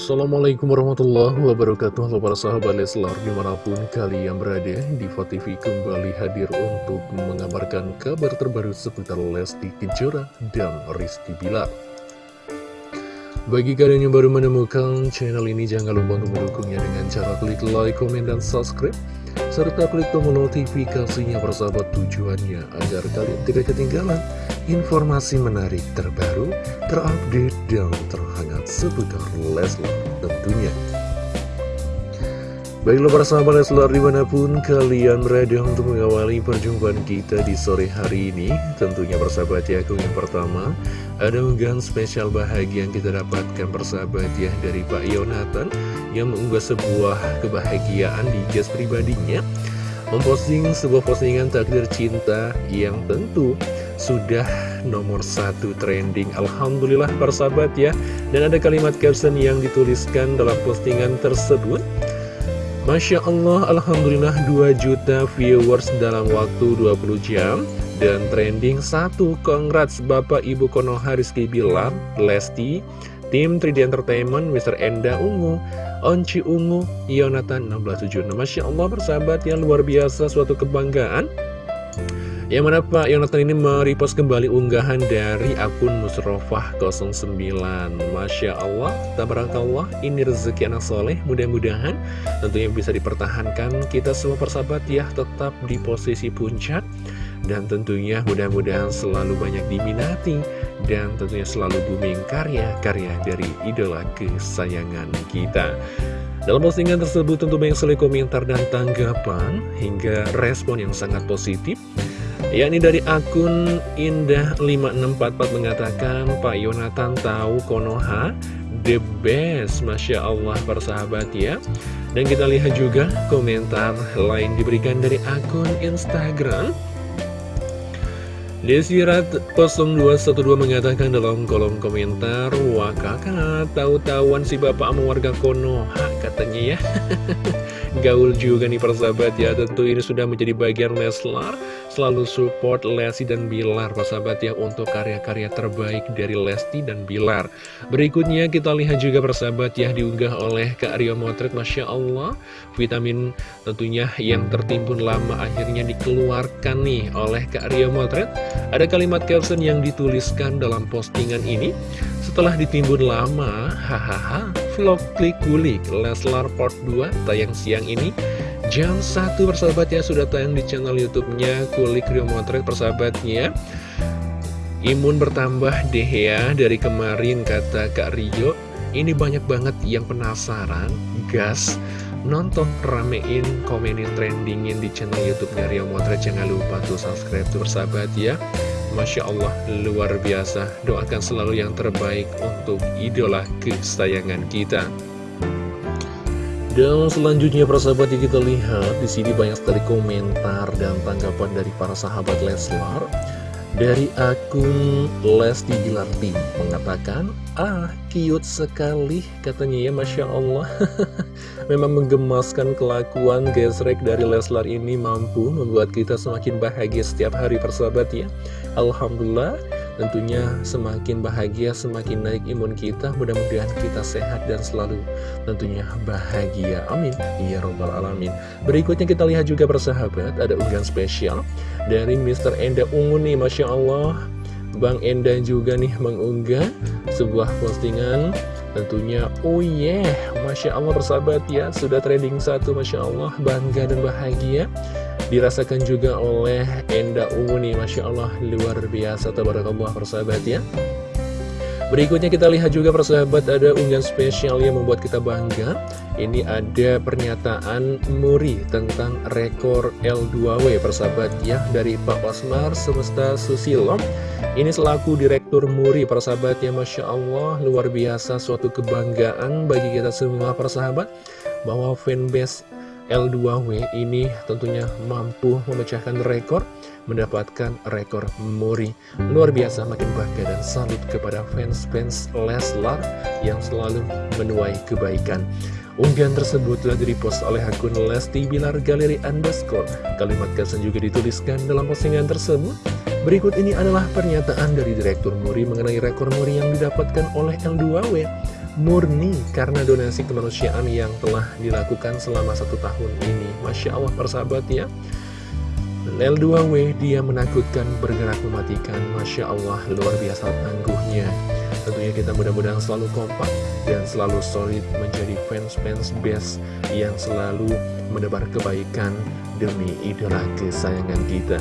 Assalamualaikum warahmatullahi wabarakatuh Halo para sahabat Leslar di mana pun kalian berada Diva TV kembali hadir untuk mengabarkan kabar terbaru seputar Lesti Kejora dan Rizky Bilar. Bagi kalian yang baru menemukan channel ini jangan lupa untuk mendukungnya dengan cara klik like, komen, dan subscribe serta klik tombol notifikasinya persahabat tujuannya agar kalian tidak ketinggalan informasi menarik terbaru, terupdate, dan terhangat seputar Leslar tentunya. Baiklah para sahabat Leslar di mana pun kalian berada untuk mengawali perjumpaan kita di sore hari ini Tentunya persahabat ya, aku yang pertama Ada unggahan spesial bahagia yang kita dapatkan persahabat ya dari Pak Yonatan Yang mengunggah sebuah kebahagiaan di gas pribadinya Memposting sebuah postingan takdir cinta yang tentu sudah nomor satu trending. Alhamdulillah persahabat ya. Dan ada kalimat caption yang dituliskan dalam postingan tersebut. Masya Allah, Alhamdulillah 2 juta viewers dalam waktu 20 jam. Dan trending 1, congrats Bapak Ibu Konoha Rizky Bilar, Lesti Tim 3D Entertainment, Mr. Enda Ungu, Onci Ungu, Yonatan 1676 Masya Allah persahabat yang luar biasa suatu kebanggaan. Yang mana Pak Yonatan ini merepost kembali unggahan dari akun Musrofah09 Masya Allah, tabarakallah, ini rezeki anak soleh Mudah-mudahan tentunya bisa dipertahankan. Kita semua persahabat ya tetap di posisi puncak. Dan tentunya mudah-mudahan selalu banyak diminati Dan tentunya selalu booming karya-karya dari idola kesayangan kita. Dalam postingan tersebut tentu banyak sekali komentar dan tanggapan hingga respon yang sangat positif. Yakni dari akun Indah5644 mengatakan Pak Yonatan tahu Konoha the best Masya Allah persahabat ya. Dan kita lihat juga komentar lain diberikan dari akun Instagram Desirat 0212 mengatakan dalam kolom komentar Wah kakak tahu-tahuan si bapak sama warga Konoha katanya ya. Gaul juga nih persahabat. Ya Tentu ini sudah menjadi bagian Leslar selalu support Lesti dan Bilar persahabat ya untuk karya-karya terbaik dari Lesti dan Bilar. Berikutnya kita lihat juga persahabat ya diunggah oleh Kak Rio Motret Masya Allah. Vitamin tentunya yang tertimbun lama akhirnya dikeluarkan nih oleh Kak Rio Motret. Ada kalimat caption yang dituliskan dalam postingan ini. Setelah ditimbun lama hahaha vlog klik kulik Leslar part 2 tayang siang ini Jam 1 persahabat ya sudah tayang di channel youtube-nya Kulik Rio Motret persahabatnya. Imun bertambah deh ya dari kemarin kata Kak Rio. Ini banyak banget yang penasaran Gas. Nonton, ramein, komenin, trendingin di channel youtube-nya Rio Motret. Jangan lupa tuh subscribe tuh persahabat ya. Masya Allah luar biasa. Doakan selalu yang terbaik untuk idola kesayangan kita dan selanjutnya persahabat yang kita lihat di sini banyak sekali komentar dan tanggapan dari para sahabat Leslar. Dari akun Lesti Gilarti mengatakan, Ah, cute sekali katanya ya, Masya Allah. Memang menggemaskan kelakuan gesrek dari Leslar ini mampu membuat kita semakin bahagia setiap hari persahabat ya. Alhamdulillah Tentunya semakin bahagia, semakin naik imun kita Mudah-mudahan kita sehat dan selalu tentunya bahagia. Amin. Ya Robbal Alamin. Berikutnya kita lihat juga persahabat Ada unggahan spesial dari Mr. Enda Ungu nih Masya Allah. Bang Enda juga nih mengunggah sebuah postingan Tentunya, oh yeah, Masya Allah persahabat ya, sudah trending satu, Masya Allah, bangga dan bahagia Dirasakan juga oleh Enda Ungu nih, Masya Allah, luar biasa, tabarakallah persahabat ya. Berikutnya kita lihat juga persahabat ada unggahan spesial yang membuat kita bangga. Ini ada pernyataan Muri tentang rekor L2W persahabat ya Dari Pak Osmar Semesta Susilo. Ini selaku Direktur Muri persahabat ya Masya Allah luar biasa. Suatu kebanggaan bagi kita semua persahabat Bahwa fanbase L2W ini tentunya mampu memecahkan rekor mendapatkan rekor Muri luar biasa makin bangga dan salut kepada fans-fans Leslar yang selalu menuai kebaikan. Unggahan tersebut telah direpost oleh akun Lesti Bilar Galeri Underscore. Kalimat kesan juga dituliskan dalam postingan tersebut. Berikut ini adalah pernyataan dari Direktur Muri mengenai rekor Muri yang didapatkan oleh L2W murni karena donasi kemanusiaan yang telah dilakukan selama satu tahun ini. Masya Allah persahabat ya. L2W dia menakutkan bergerak mematikan Masya Allah luar biasa tangguhnya Tentunya kita mudah-mudahan selalu kompak dan selalu solid menjadi fans-fans best yang selalu menebar kebaikan demi idola kesayangan kita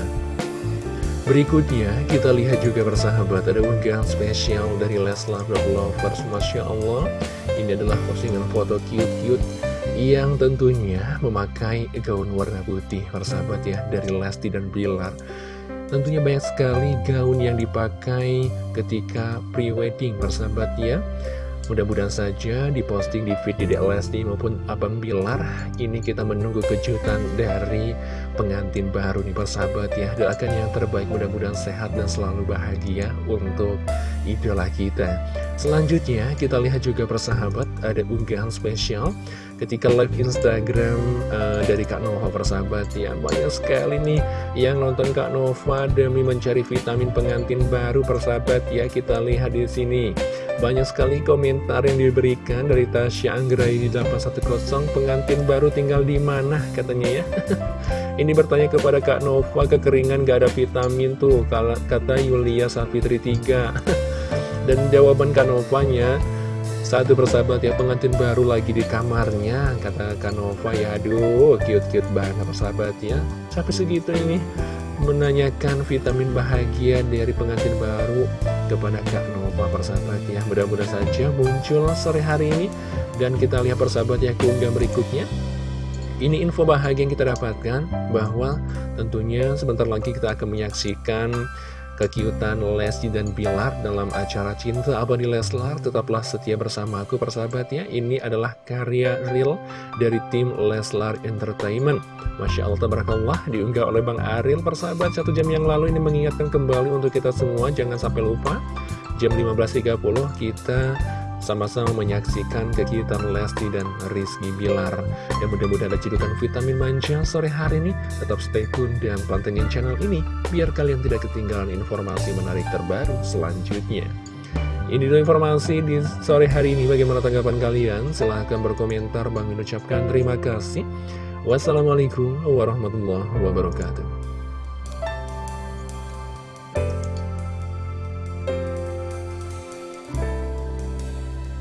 Berikutnya, kita lihat juga bersahabat ada unggahan spesial dari Leslar Lovers Masya Allah. Ini adalah postingan foto cute-cute yang tentunya memakai gaun warna putih Persahabat ya, dari Lesti dan Bilar. Tentunya banyak sekali gaun yang dipakai ketika pre-wedding persahabat ya Mudah-mudahan saja diposting di feed di Lesti maupun Abang Bilar Ini kita menunggu kejutan dari pengantin baru nih persahabat ya. Doakan yang terbaik mudah-mudahan sehat dan selalu bahagia untuk idola kita Selanjutnya kita lihat juga persahabat ada unggahan spesial Ketika live Instagram uh, dari Kak Nova persahabat. Ya Banyak sekali nih yang nonton Kak Nova demi mencari vitamin pengantin baru persahabat. Ya Kita lihat di sini. Banyak sekali komentar yang diberikan dari Tasya Anggraini 810 Pengantin baru tinggal di mana? katanya ya. Ini bertanya kepada Kak Nova Kekeringan gak ada vitamin tuh? Kata Yulia Safitri 3 Dan jawaban Kak Novanya satu persahabat ya pengantin baru lagi di kamarnya Kata Kak Nova ya. Aduh cute-cute banget persahabat ya Sampai segitu ini menanyakan vitamin bahagia dari pengantin baru kepada Kak Nova persahabat ya mudah-mudahan saja muncul sore hari ini. Dan kita lihat persahabat ya keunggahan berikutnya. Ini info bahagia yang kita dapatkan bahwa tentunya sebentar lagi kita akan menyaksikan kekiutan Lesti dan Bilar dalam acara Cinta Abadi Leslar. Tetaplah setia bersama aku persahabatnya. Ini adalah karya real dari tim Leslar Entertainment. Masya Allah, tabarakallah, diunggah oleh Bang Aril persahabat satu jam yang lalu ini mengingatkan kembali untuk kita semua. Jangan sampai lupa, jam 15.30 kita sama-sama menyaksikan kegiatan Lesti dan Rizky Bilar. Dan mudah-mudahan ada cedukan vitamin manja sore hari ini. Tetap stay tune dan pantengin channel ini, biar kalian tidak ketinggalan informasi menarik terbaru selanjutnya. Ini dulu informasi di sore hari ini. Bagaimana tanggapan kalian? Silahkan berkomentar. Bang mengucapkan terima kasih. Wassalamualaikum warahmatullahi wabarakatuh.